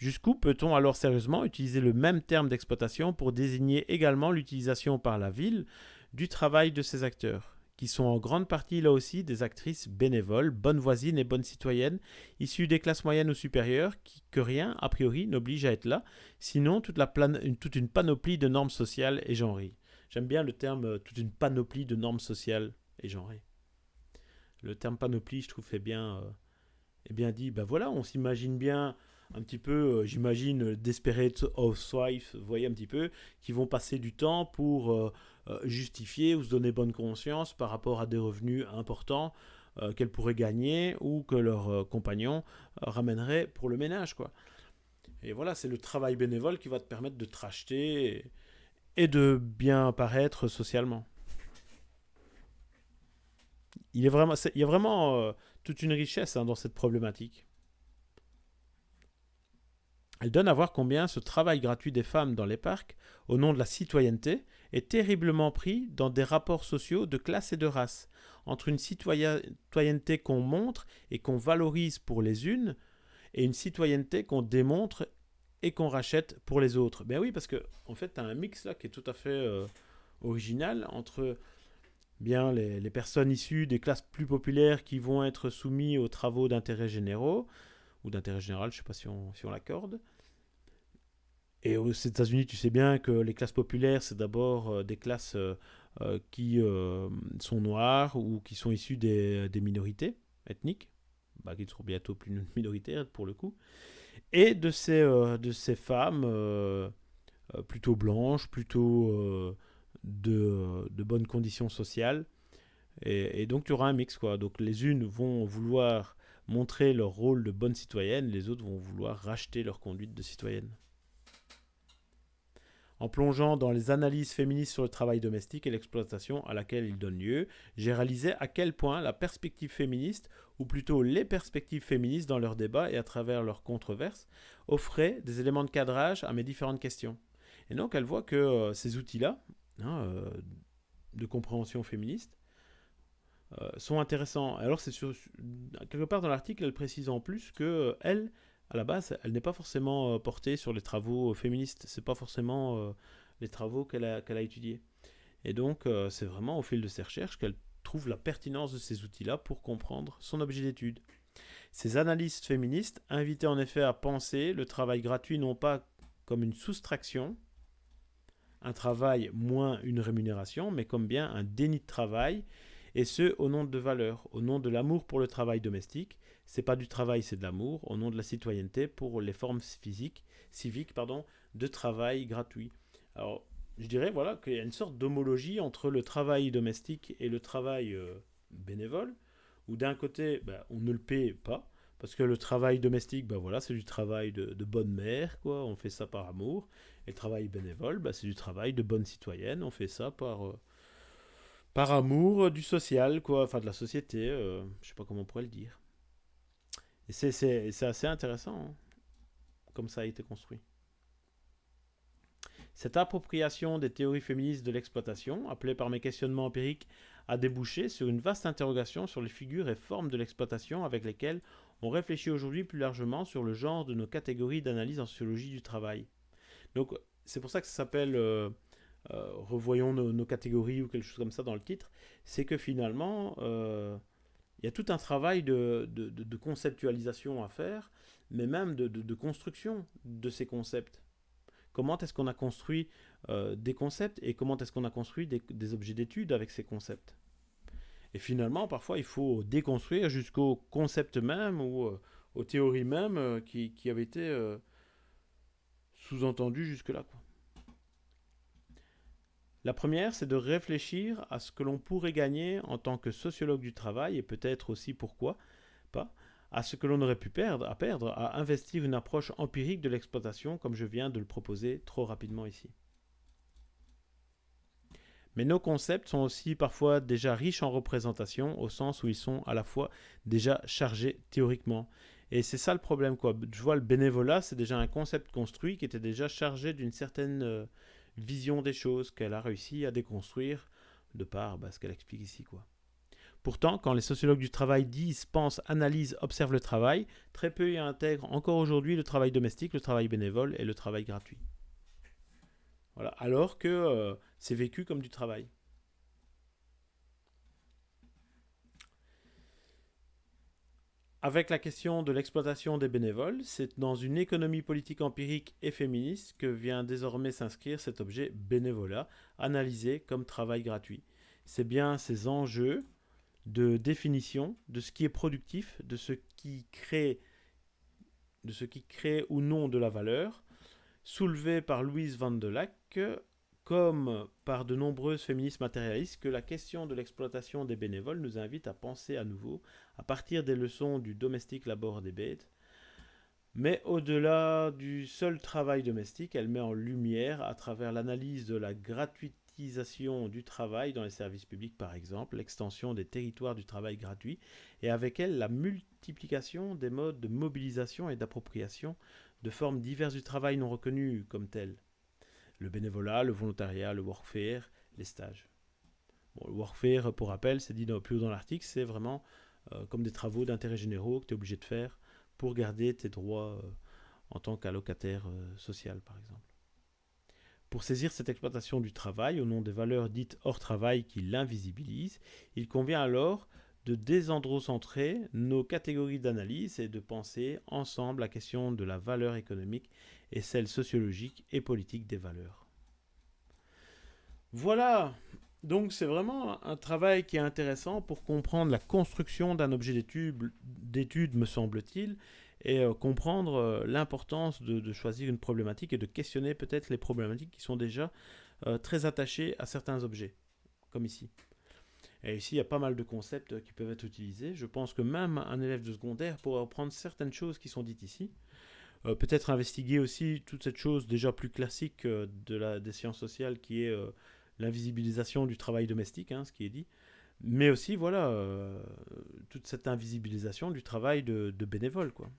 Jusqu'où peut-on alors sérieusement utiliser le même terme d'exploitation pour désigner également l'utilisation par la ville du travail de ces acteurs, qui sont en grande partie là aussi des actrices bénévoles, bonnes voisines et bonnes citoyennes, issues des classes moyennes ou supérieures, qui, que rien, a priori, n'oblige à être là, sinon toute, une panoplie de normes sociales et genrées. J'aime bien le terme euh, toute une panoplie de normes sociales et genrées. Le terme panoplie, je trouve, bien, euh, est bien dit. Ben voilà, on s'imagine bien un petit peu, euh, j'imagine, Desperate Housewives, vous voyez un petit peu, qui vont passer du temps pour euh, euh, justifier ou se donner bonne conscience par rapport à des revenus importants qu'elles pourraient gagner ou que leurs compagnons ramèneraient pour le ménage. quoi. Et voilà, c'est le travail bénévole qui va te permettre de te racheter et, de bien paraître socialement. Il, il y a vraiment toute une richesse hein, dans cette problématique. Elle donne à voir combien ce travail gratuit des femmes dans les parcs, au nom de la citoyenneté, est terriblement pris dans des rapports sociaux de classe et de race, entre une citoyenneté qu'on montre et qu'on valorise pour les unes, et une citoyenneté qu'on démontre et qu'on rachète pour les autres. Ben oui, parce que en fait, tu as un mix là qui est tout à fait euh, original entre bien les, les, personnes issues des classes plus populaires qui vont être soumises aux travaux d'intérêt généraux, ou d'intérêt général, je ne sais pas si on, si on l'accorde. Et aux États-Unis, tu sais bien que les classes populaires, c'est d'abord euh, des classes euh, euh, qui sont noires ou qui sont issues des, des minorités ethniques, bah, qui seront bientôt plus minoritaires pour le coup, et de ces, de ces femmes plutôt blanches, plutôt de, de bonnes conditions sociales. Et, et donc tu auras un mix quoi. Donc les unes vont vouloir montrer leur rôle de bonne citoyenne, les autres vont vouloir racheter leur conduite de citoyenne. En plongeant dans les analyses féministes sur le travail domestique et l'exploitation à laquelle il donne lieu, j'ai réalisé à quel point la perspective féministe, ou plutôt les perspectives féministes dans leurs débats et à travers leurs controverses, offraient des éléments de cadrage à mes différentes questions. Et donc elle voit que euh, ces outils-là, hein, euh, de compréhension féministe, sont intéressants. Alors c'est quelque part dans l'article, elle précise en plus que euh, elle, à la base, elle n'est pas forcément euh, portée sur les travaux féministes. C'est pas forcément euh, les travaux qu'elle a, qu'elle a étudiés. Et donc, euh, c'est vraiment au fil de ses recherches qu'elle trouve la pertinence de ces outils-là pour comprendre son objet d'étude. Ces analystes féministes invitaient en effet à penser le travail gratuit non pas comme une soustraction, un travail moins une rémunération, mais comme bien un déni de travail, et ce au nom de valeurs, au nom de l'amour pour le travail domestique, c'est pas du travail, c'est de l'amour, au nom de la citoyenneté pour les formes physiques, civiques pardon, de travail gratuit. Alors, je dirais voilà qu'il y a une sorte d'homologie entre le travail domestique et le travail euh, bénévole, où d'un côté, ben, on ne le paie pas, parce que le travail domestique, ben voilà, c'est du travail de, bonne mère, quoi, on fait ça par amour, et le travail bénévole, ben, c'est du travail de bonne citoyenne, on fait ça par, euh, par amour du social, quoi, enfin de la société, euh, je sais pas comment on pourrait le dire. Et c'est assez intéressant hein, comme ça a été construit. Cette appropriation des théories féministes de l'exploitation, appelée par mes questionnements empiriques, a débouché sur une vaste interrogation sur les figures et formes de l'exploitation avec lesquelles on réfléchit aujourd'hui plus largement sur le genre de nos catégories d'analyse en sociologie du travail. Donc c'est pour ça que ça s'appelle euh, euh, Revoyons nos, catégories ou quelque chose comme ça dans le titre, c'est que finalement... Euh, il y a tout un travail de, conceptualisation à faire, mais même de, construction de ces concepts. Comment est-ce qu'on a construit euh, des concepts et comment est-ce qu'on a construit des, objets d'étude avec ces concepts? Et finalement, parfois, il faut déconstruire jusqu'au concept même ou aux théories même qui, avaient été sous-entendues jusque-là. La première, c'est de réfléchir à ce que l'on pourrait gagner en tant que sociologue du travail et peut-être aussi pourquoi pas à ce que l'on aurait pu perdre, à perdre, à investir une approche empirique de l'exploitation comme je viens de le proposer trop rapidement ici. Mais nos concepts sont aussi parfois déjà riches en représentation au sens où ils sont à la fois déjà chargés théoriquement. Et c'est ça le problème quoi. Je vois le bénévolat, c'est déjà un concept construit qui était déjà chargé d'une certaine euh, vision des choses qu'elle a réussi à déconstruire de par bah, ce qu'elle explique ici. quoi. Pourtant, quand les sociologues du travail disent, pensent, analysent, observent le travail, très peu y intègrent encore aujourd'hui le travail domestique, le travail bénévole et le travail gratuit. Voilà. Alors que euh, c'est vécu comme du travail. Avec la question de l'exploitation des bénévoles, c'est dans une économie politique empirique et féministe que vient désormais s'inscrire cet objet bénévolat, analysé comme travail gratuit. C'est bien ces enjeux de définition de ce qui est productif, de ce qui crée, ou non de la valeur, soulevés par Louise Van de comme par de nombreuses féministes matérialistes, que la question de l'exploitation des bénévoles nous invite à penser à nouveau, à partir des leçons du domestique labor des bêtes. Mais au-delà du seul travail domestique, elle met en lumière, à travers l'analyse de la gratuitisation du travail dans les services publics par exemple, l'extension des territoires du travail gratuit, et avec elle la multiplication des modes de mobilisation et d'appropriation de formes diverses du travail non reconnues comme telles le bénévolat, le volontariat, le workfare, les stages. Le workfare, pour rappel, c'est dit plus haut dans l'article, c'est vraiment euh, comme des travaux d'intérêt généraux que tu es obligé de faire pour garder tes droits en tant qu'allocataire euh, social, par exemple. Pour saisir cette exploitation du travail au nom des valeurs dites hors travail qui l'invisibilisent, il convient alors de désandrocentrer nos catégories d'analyse et de penser ensemble la question de la valeur économique et celle sociologique et politique des valeurs. Voilà, donc c'est vraiment un travail qui est intéressant pour comprendre la construction d'un objet d'étude, me semble-t-il, et euh, comprendre euh, l'importance de, choisir une problématique et de questionner peut-être les problématiques qui sont déjà euh, très attachées à certains objets, comme ici. Et ici, il y a pas mal de concepts qui peuvent être utilisés. Je pense que même un élève de secondaire pourra prendre certaines choses qui sont dites ici. peut-être investiguer aussi toute cette chose déjà plus classique de la, des sciences sociales qui est l'invisibilisation du travail domestique, hein, ce qui est dit mais aussi voilà toute cette invisibilisation du travail de, de bénévole quoi.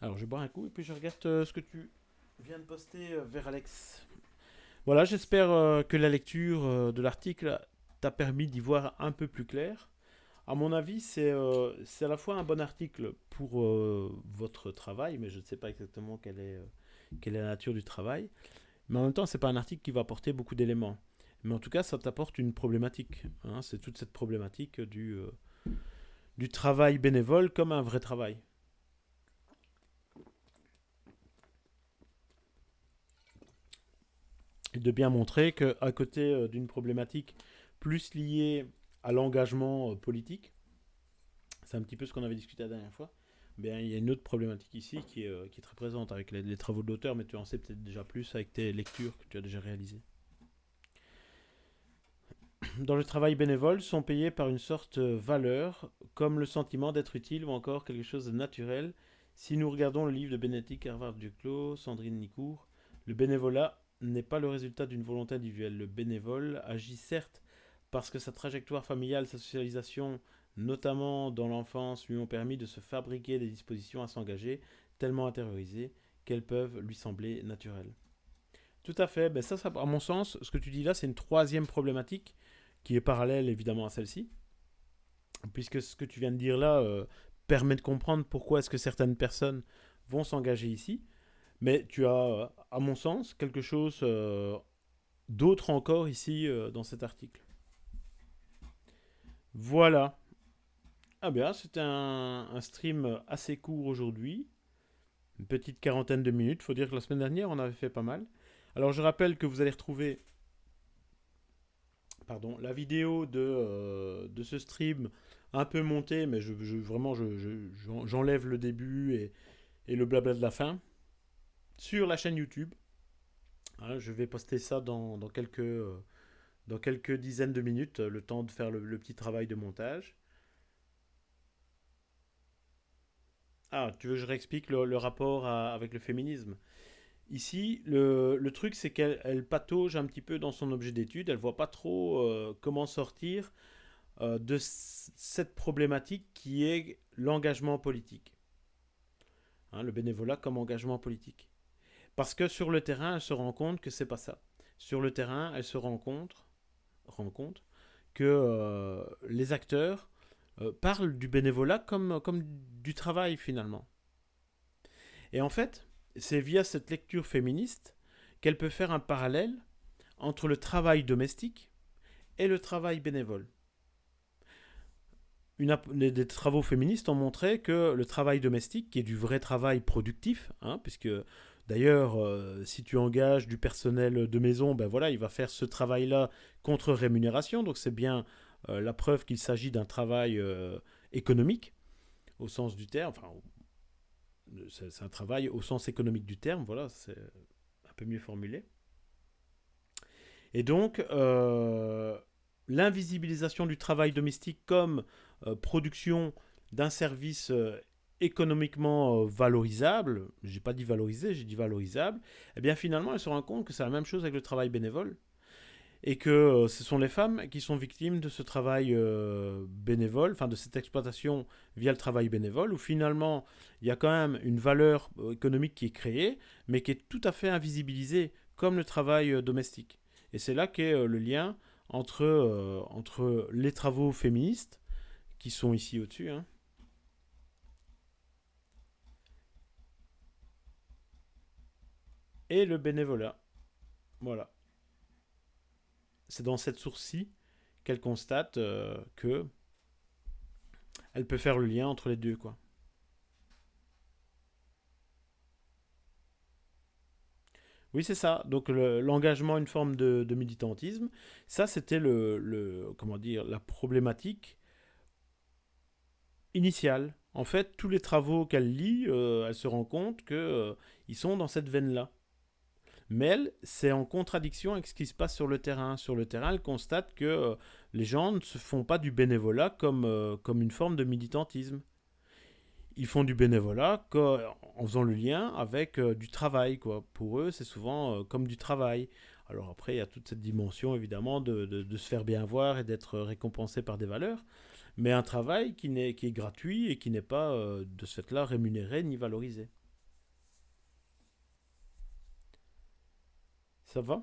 Alors, je bois un coup et puis je regarde euh, ce que tu viens de poster euh, vers Alex. Voilà, j'espère euh, que la lecture de l'article t'a permis d'y voir un peu plus clair. À mon avis, c'est à la fois un bon article pour votre travail, mais je ne sais pas exactement quelle est, la nature du travail. Mais en même temps, ce n'est pas un article qui va apporter beaucoup d'éléments. Mais en tout cas, ça t'apporte une problématique. Hein. c'est toute cette problématique du travail bénévole comme un vrai travail. De bien montrer qu'à côté euh, d'une problématique plus liée à l'engagement euh, politique, c'est un petit peu ce qu'on avait discuté la dernière fois, bien, il y a une autre problématique ici qui est, euh, qui très présente avec les, travaux de l'auteur, mais tu en sais peut-être déjà plus avec tes lectures que tu as déjà réalisées. Dans le travail bénévole, sont payés par une sorte de valeur, comme le sentiment d'être utile ou encore quelque chose de naturel. Si nous regardons le livre de Bénédicte Harvard-Duclos, Sandrine Nicourt, le bénévolat n'est pas le résultat d'une volonté individuelle. Le bénévole agit certes parce que sa trajectoire familiale, sa socialisation, notamment dans l'enfance, lui ont permis de se fabriquer des dispositions à s'engager, tellement intériorisées qu'elles peuvent lui sembler naturelles. Tout à fait. Ben ça, ça, à mon sens, ce que tu dis là, c'est une troisième problématique qui est parallèle évidemment à celle-ci. Puisque ce que tu viens de dire là euh, permet de comprendre pourquoi est-ce que certaines personnes vont s'engager ici. Mais tu as, à mon sens, quelque chose euh, d'autre encore ici euh, dans cet article. Voilà. Ah bien, c'était un, stream assez court aujourd'hui. Une petite quarantaine de minutes. faut dire que la semaine dernière, on avait fait pas mal. Alors, je rappelle que vous allez retrouver pardon, la vidéo de, euh, ce stream un peu montée, mais vraiment, j'enlève je, le début et le blabla de la fin sur la chaîne YouTube. Hein, je vais poster ça dans, quelques, euh, quelques dizaines de minutes, le temps de faire le, petit travail de montage. Ah, tu veux que je réexplique le, rapport avec le féminisme? Ici, le, truc, c'est qu'elle patauge un petit peu dans son objet d'étude. Elle voit pas trop euh, comment sortir euh, de cette problématique qui est l'engagement politique. Hein, le bénévolat comme engagement politique. Parce que sur le terrain, elle se rend compte que c'est pas ça. Sur le terrain, elle se rend compte, rend compte que euh, les acteurs euh, parlent du bénévolat comme, comme du travail finalement. Et en fait, c'est via cette lecture féministe qu'elle peut faire un parallèle entre le travail domestique et le travail bénévole. Des travaux féministes ont montré que le travail domestique, qui est du vrai travail productif, hein, puisque D'ailleurs, euh, si tu engages du personnel de maison, ben voilà, il va faire ce travail-là contre rémunération. Donc c'est bien euh, la preuve qu'il s'agit d'un travail euh, économique au sens du terme. Enfin, c'est un travail au sens économique du terme. Voilà, c'est un peu mieux formulé. Et donc, l'invisibilisation du travail domestique comme production d'un service économiquement euh, valorisable, j'ai pas dit valorisé, j'ai dit valorisable, eh bien finalement elle se rend compte que c'est la même chose avec le travail bénévole et que euh, ce sont les femmes qui sont victimes de ce travail euh, bénévole, enfin de cette exploitation via le travail bénévole, où finalement il y a quand même une valeur économique qui est créée, mais qui est tout à fait invisibilisée, comme le travail domestique. Et c'est là qu'est le lien entre, entre les travaux féministes, qui sont ici au-dessus, hein, et le bénévolat. Voilà. C'est dans cette source-ci qu'elle constate euh, que elle peut faire le lien entre les deux, quoi. Oui, c'est ça. Donc l'engagement, une forme de, militantisme. Ça, c'était le, comment dire, la problématique initiale. En fait, tous les travaux qu'elle lit, euh, elle se rend compte qu'ils euh, sont dans cette veine-là. Mais elle, c'est en contradiction avec ce qui se passe sur le terrain. Sur le terrain, elle constate que euh, les gens ne se font pas du bénévolat comme, comme une forme de militantisme ils font du bénévolat en faisant le lien avec euh, du travail. Quoi. Pour eux, c'est souvent euh, comme du travail. Alors après, il y a toute cette dimension, évidemment, de, se faire bien voir et d'être récompensé par des valeurs. Mais un travail qui, est, qui est gratuit et qui n'est pas, euh, de ce fait-là, rémunéré ni valorisé. Ça va?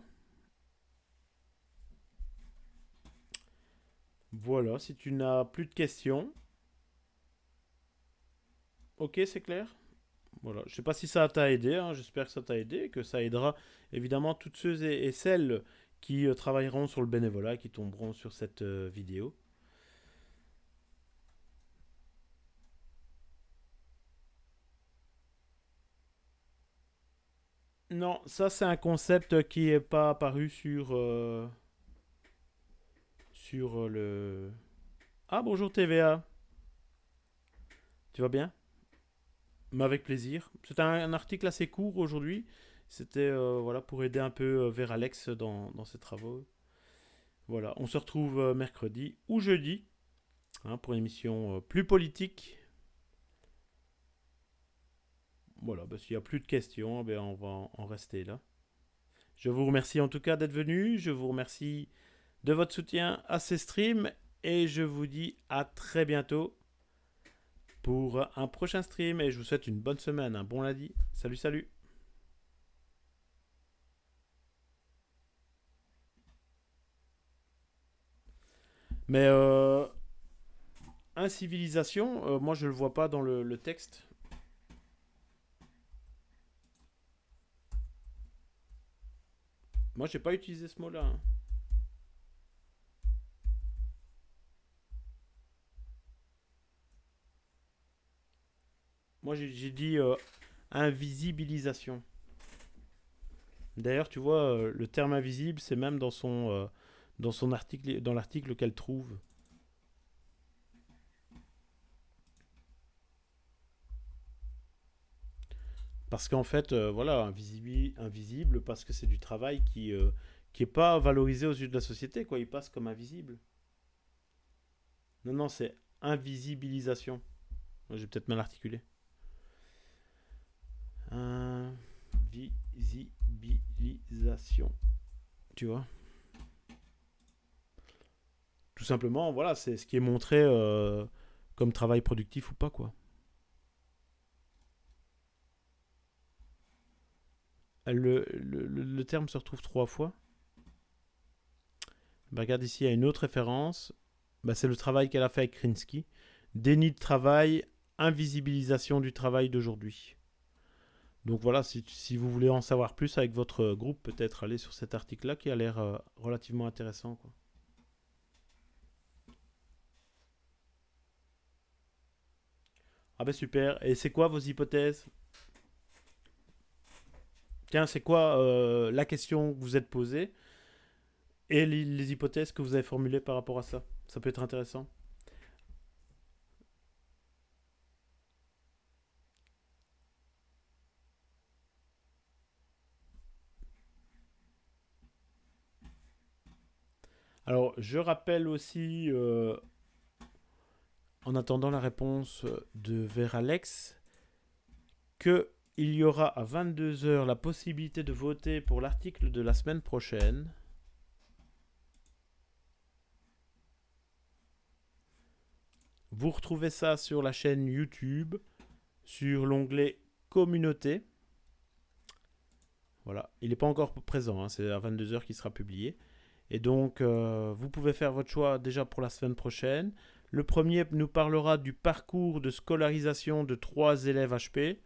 Voilà, si tu n'as plus de questions, Ok, c'est clair? Voilà, je sais pas si ça t'a aidé, hein. j'espère que ça t'a aidé, que ça aidera évidemment toutes ceux et, celles qui euh, travailleront sur le bénévolat, qui tomberont sur cette euh, vidéo. Non, ça c'est un concept qui n'est pas apparu sur euh, sur le. Ah bonjour TVA. Tu vas bien? Mais avec plaisir. C'est un, article assez court aujourd'hui. C'était euh, voilà pour aider un peu euh, vers Alex dans, ses travaux. Voilà, on se retrouve euh, mercredi ou jeudi hein, pour une émission plus politique. Voilà, bah, s'il n'y a plus de questions, ben, on va en rester là. Je vous remercie en tout cas d'être venu. Je vous remercie de votre soutien à ces streams. Et je vous dis à très bientôt pour un prochain stream et je vous souhaite une bonne semaine, un bon lundi. Salut, salut Mais euh, incivilisation, euh, moi je le vois pas dans le, texte. Moi j'ai pas utilisé ce mot-là. Hein. Moi, j'ai dit euh, invisibilisation. D'ailleurs, tu vois, euh, le terme invisible, c'est même dans son, euh, dans son article, dans l'article qu'elle trouve. Parce qu'en fait, voilà, invisible, parce que c'est du travail qui qui est pas valorisé aux yeux de la société, quoi. Il passe comme invisible. Non, non, c'est invisibilisation. J'ai peut-être mal articulé. Invisibilisation. Tu vois? Tout simplement, voilà, c'est ce qui est montré euh, comme travail productif ou pas, quoi. Le, terme se retrouve trois fois. Bah, regarde ici, il y a une autre référence. Bah, c'est le travail qu'elle a fait avec Krinsky. Déni de travail, invisibilisation du travail d'aujourd'hui. Donc voilà, si, vous voulez en savoir plus avec votre groupe, peut-être aller sur cet article-là qui a l'air euh, relativement intéressant. Ah ben super. Et c'est quoi vos hypothèses? Tiens, c'est quoi euh, la question que vous êtes posée et les hypothèses que vous avez formulées par rapport à ça Ça peut être intéressant. Alors, je rappelle aussi, euh, en attendant la réponse de vers Alex, qu'il y aura à 22h la possibilité de voter pour l'article de la semaine prochaine. Vous retrouvez ça sur la chaîne YouTube, sur l'onglet Communauté. Voilà, il n'est pas encore présent, hein, c'est à 22h qu'il sera publié. Et donc, euh, vous pouvez faire votre choix déjà pour la semaine prochaine. Le premier nous parlera du parcours de scolarisation de trois élèves HP.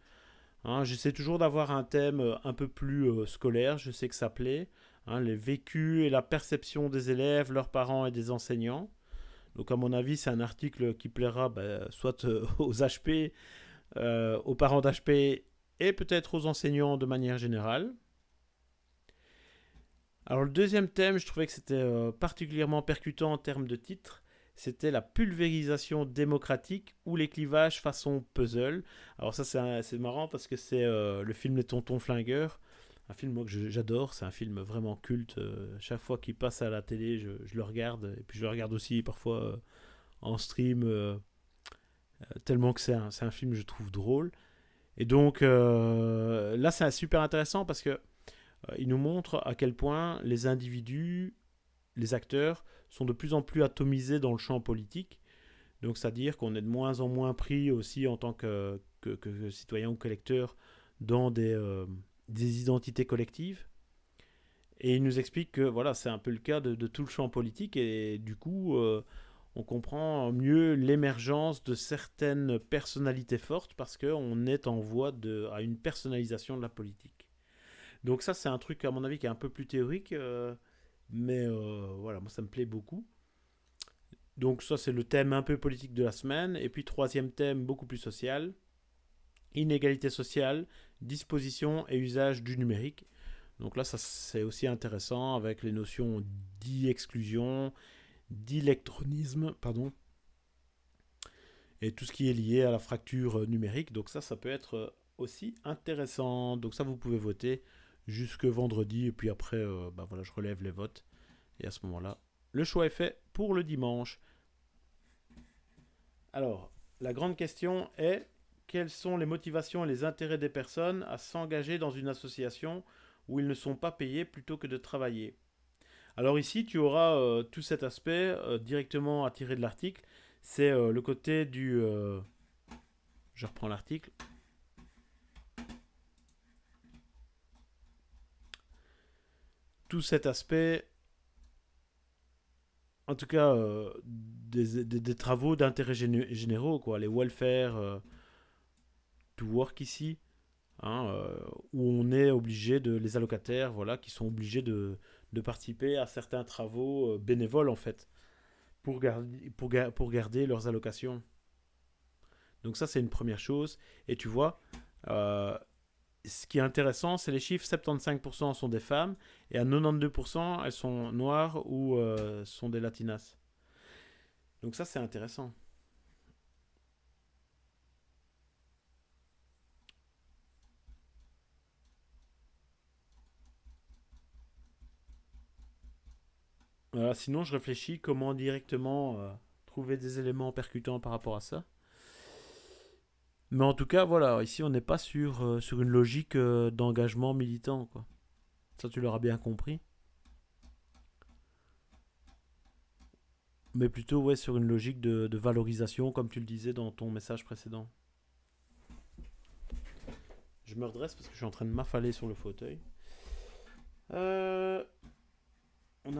Hein, J'essaie toujours d'avoir un thème euh, un peu plus euh, scolaire, je sais que ça plaît. Hein, les vécus et la perception des élèves, leurs parents et des enseignants. Donc à mon avis, c'est un article qui plaira bah, soit euh, aux HP, aux parents d'HP et peut-être aux enseignants de manière générale. Alors le deuxième thème, je trouvais que c'était particulièrement percutant en termes de titre c'était la pulvérisation démocratique ou les clivages façon puzzle. Alors ça c'est marrant parce que c'est euh, le film Les Tontons Flingueurs, un film que j'adore, c'est un film vraiment culte. Euh, chaque fois qu'il passe à la télé, je, le regarde et puis je le regarde aussi parfois euh, en stream, tellement que c'est un, un, film je trouve drôle. Et donc là c'est super intéressant parce que il nous montre à quel point les individus, les acteurs, sont de plus en plus atomisés dans le champ politique. Donc, c'est-à-dire qu'on est de moins en moins pris aussi en tant que, que, citoyen ou collecteur dans des, euh, des, identités collectives. Et il nous explique que voilà, c'est un peu le cas de, tout le champ politique et du coup, euh, on comprend mieux l'émergence de certaines personnalités fortes parce qu'on est en voie de, à une personnalisation de la politique. Donc ça, c'est un truc à mon avis qui est un peu plus théorique. Euh, mais euh, voilà, moi ça me plaît beaucoup. Donc ça c'est le thème un peu politique de la semaine. Et puis troisième thème beaucoup plus social. Inégalité sociale, disposition et usage du numérique. Donc là ça c'est aussi intéressant avec les notions d'e-exclusion, d'électronisme, pardon. Et tout ce qui est lié à la fracture numérique. Donc ça ça peut être aussi intéressant. Donc ça vous pouvez voter jusque vendredi. Et puis après, euh, bah voilà, je relève les votes. Et à ce moment-là, le choix est fait pour le dimanche. Alors, la grande question est quelles sont les motivations et les intérêts des personnes à s'engager dans une association où ils ne sont pas payés plutôt que de travailler? Alors ici, tu auras euh, tout cet aspect euh, directement à tirer de l'article. C'est le côté du... je reprends l'article. Tout cet aspect, en tout cas, euh, des, travaux d'intérêt généraux, quoi, les welfare euh, to work ici, hein, euh, où on est obligé de, les allocataires, voilà, qui sont obligés de, participer à certains travaux bénévoles, en fait, pour garder, pour, pour garder leurs allocations. Donc ça, c'est une première chose. Et tu vois, ce qui est intéressant, c'est les chiffres 75% sont des femmes et à 92% elles sont noires ou euh, sont des latinas. Donc ça c'est intéressant. sinon je réfléchis comment directement euh, trouver des éléments percutants par rapport à ça. Mais en tout cas, voilà, ici on n'est pas sur, euh, sur une logique euh, d'engagement militant, quoi. Ça, tu l'auras bien compris. Mais plutôt, ouais, sur une logique de, valorisation, comme tu le disais dans ton message précédent. Je me redresse parce que je suis en train de m'affaler sur le fauteuil. Euh, on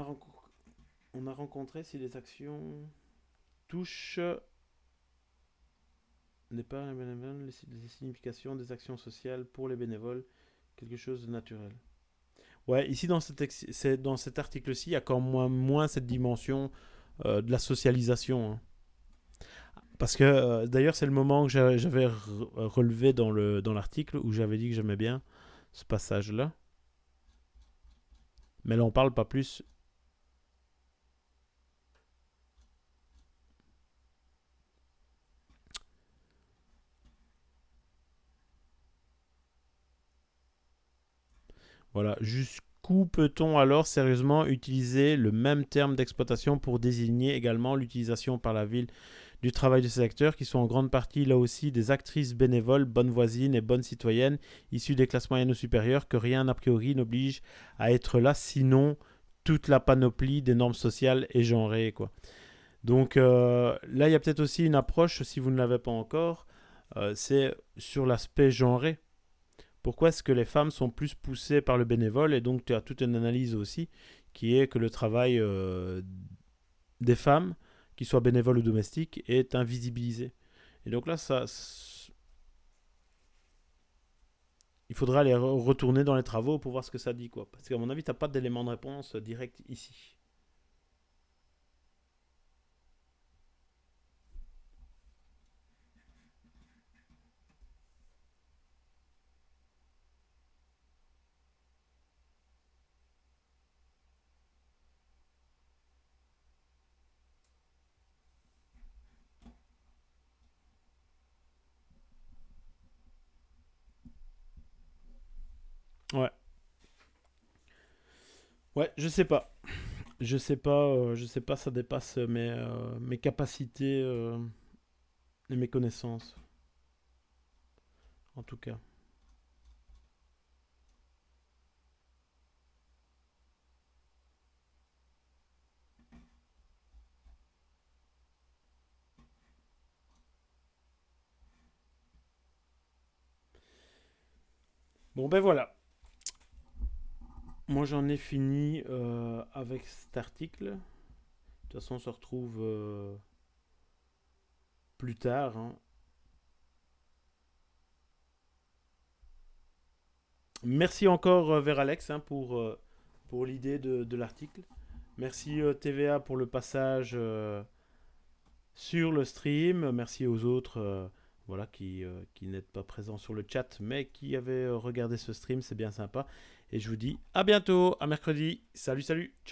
a rencontré si les actions touchent n'est pas les significations des actions sociales pour les bénévoles, quelque chose de naturel. Ouais, ici dans cet, article-ci, il y a quand même moins, cette dimension euh, de la socialisation. Hein. Parce que euh, d'ailleurs, c'est le moment que j'avais relevé dans l'article où j'avais dit que j'aimais bien ce passage-là. Mais là, on parle pas plus Voilà. Jusqu'où peut-on alors sérieusement utiliser le même terme d'exploitation pour désigner également l'utilisation par la ville du travail de ces acteurs qui sont en grande partie là aussi des actrices bénévoles, bonnes voisines et bonnes citoyennes issues des classes moyennes ou supérieures que rien a priori n'oblige à être là sinon toute la panoplie des normes sociales et genrées quoi. Donc euh, là il y a peut-être aussi une approche si vous ne l'avez pas encore, euh, c'est sur l'aspect genré. Pourquoi est-ce que les femmes sont plus poussées par le bénévole Et donc tu as toute une analyse aussi qui est que le travail euh, des femmes, qu'ils soient bénévoles ou domestiques, est invisibilisé. Et donc là, ça... il faudra aller re- retourner dans les travaux pour voir ce que ça dit. Parce qu'à mon avis, t'as pas d'élément de réponse direct ici. Ouais. Ouais, je sais pas. Je sais pas, euh, je sais pas, ça dépasse mes, euh, mes capacités euh, et mes connaissances, en tout cas. Bon, ben voilà. Moi, j'en ai fini euh, avec cet article. De toute façon, on se retrouve euh, plus tard. hein. Merci encore euh, vers Alex hein, pour, euh, pour l'idée de, l'article. Merci TVA pour le passage sur le stream. Merci aux autres voilà, qui, qui n'êtes pas présents sur le chat, mais qui avaient regardé ce stream. C'est bien sympa. Et je vous dis à bientôt, à mercredi. Salut, salut.